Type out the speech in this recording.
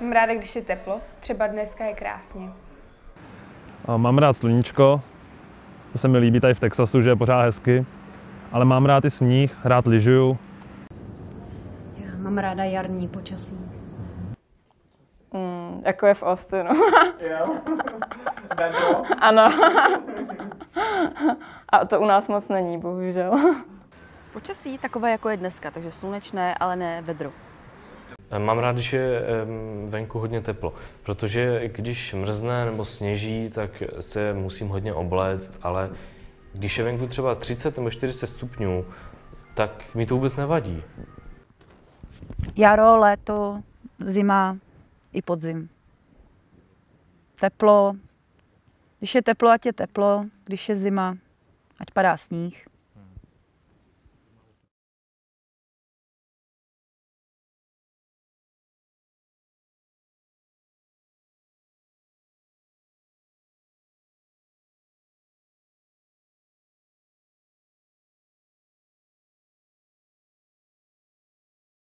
Mám ráda, když je teplo. Třeba dneska je krásně. A Mám rád sluníčko, to se mi líbí tady v Texasu, že je pořád hezky. Ale mám rád i sníh, rád lyžuju. Já mám ráda jarní počasí. Mm, jako je v Austinu. Jo. Ano. A to u nás moc není, bohužel. Počasí takové, jako je dneska, takže slunečné, ale ne vedro. Mám rád, když je venku hodně teplo, protože když mrzne nebo sněží, tak se musím hodně obléct, ale když je venku třeba 30 nebo 40 stupňů, tak mi to vůbec nevadí. Jaro, léto, zima i podzim. Teplo. Když je teplo, ať je teplo. Když je zima, ať padá sníh.